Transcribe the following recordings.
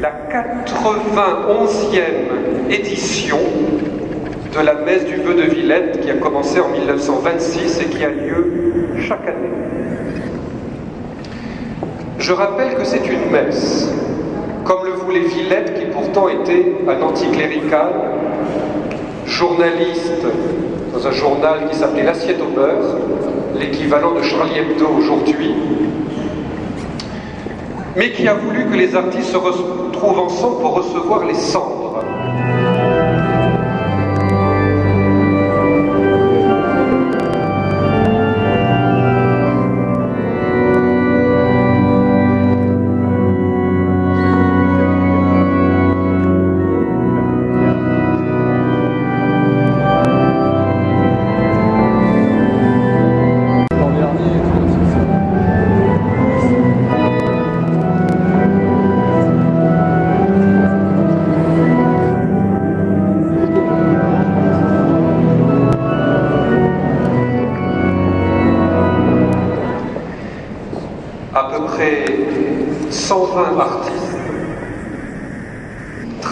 la 91e édition de la messe du vœu de Villette qui a commencé en 1926 et qui a lieu chaque année. Je rappelle que c'est une messe, comme le voulait Villette qui pourtant était un anticlérical, journaliste dans un journal qui s'appelait L'Assiette au beurre, l'équivalent de Charlie Hebdo aujourd'hui, mais qui a voulu que les artistes se retrouvent ensemble pour recevoir les cendres.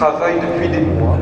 Travaillent depuis des mois.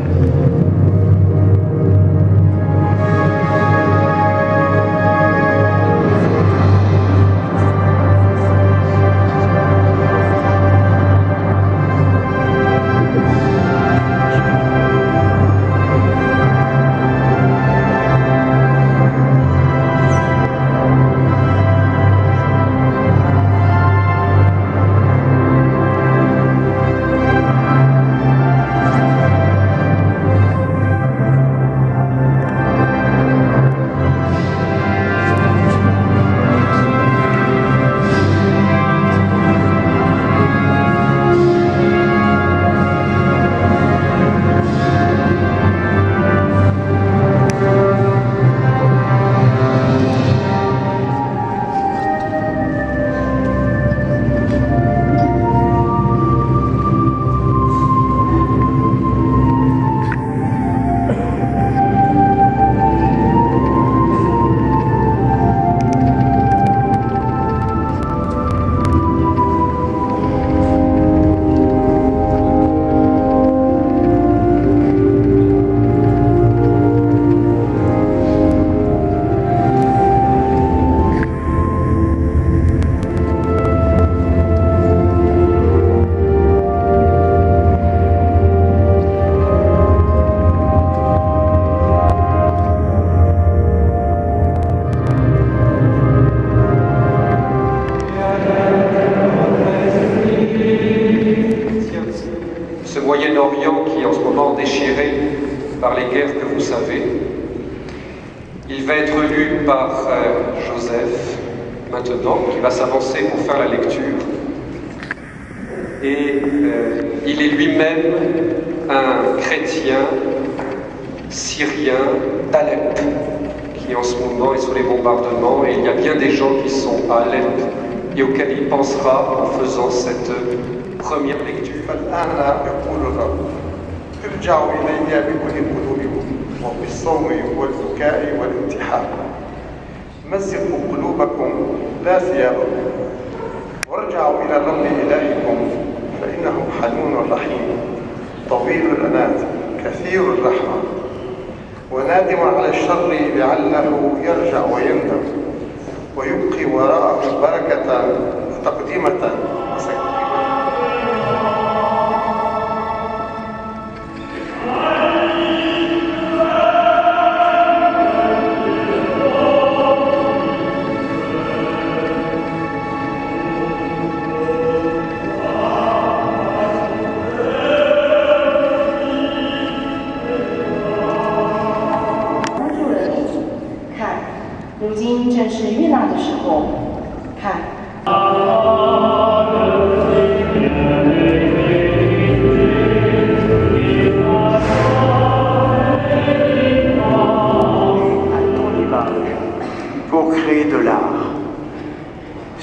Moyen-Orient qui est en ce moment déchiré par les guerres que vous savez. Il va être lu par euh, Joseph maintenant, qui va s'avancer pour faire la lecture. Et euh, il est lui-même un chrétien syrien d'Alep, qui en ce moment est sous les bombardements, et il y a bien des gens qui sont à Alep et auxquels il pensera en faisant cette première lecture. فالآن يقول الرب ارجعوا إلي بكل قلوبكم وبالصوم والبكاء والانتحار. مزقوا قلوبكم لا ثيابكم وارجعوا إلى الرب إلهكم فإنه حنون رحيم. طويل الأنات كثير الرحمة. ونادم على الشر لعله يرجع ويندم. ويبقي وراءه بركة وتقديمة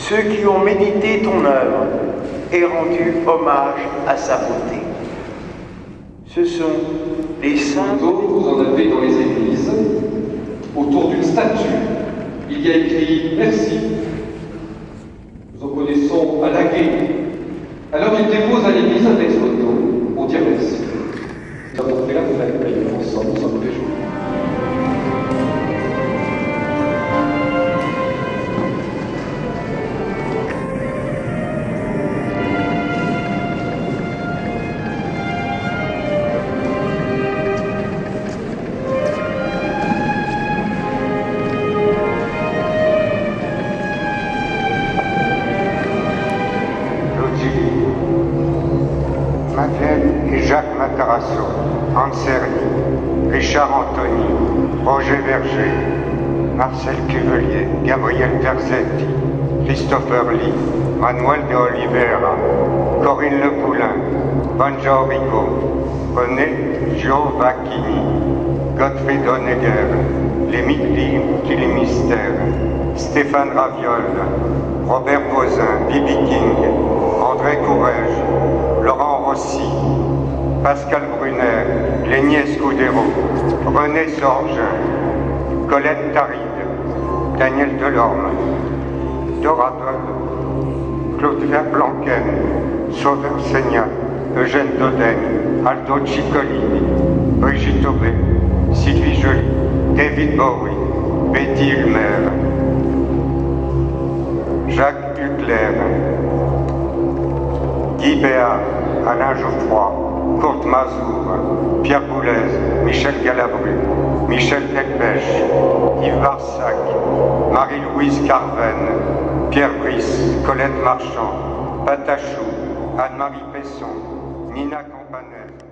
Ceux qui ont médité ton œuvre et rendu hommage à sa beauté. Ce sont les saints. Vous en avez dans les églises, autour d'une statue. Il y a écrit Merci. Jacques Matarasso, Anserni, Richard Anthony, Roger Verger, Marcel Cuvelier, Gabriel Terzetti, Christopher Lee, Manuel de Oliveira, Corinne Le Poulain, Bonjour Rico, René Giovacchini, Gottfried Honegger, les mystères, Stéphane Raviol, Robert Posin, Bibi King, André Courrèges, Laurent Rossi, Pascal Brunner, Lénier Scudero, René Sorge, Colette Taride, Daniel Delorme, Dora Doll, Claude Blanquen, Sauveur Seigna, Eugène Doden, Aldo Ciccolini, Brigitte Aubé, Sylvie Joly, David Bowie, Betty Ulmer, Jacques Hucler, Guy Béat, Alain Geoffroy, Kurt Mazour, Pierre Boulez, Michel Galabru, Michel Delpech, Yves Barsac, Marie-Louise Carven, Pierre Brice, Colette Marchand, Patachou, Anne-Marie Pesson, Nina Campanel,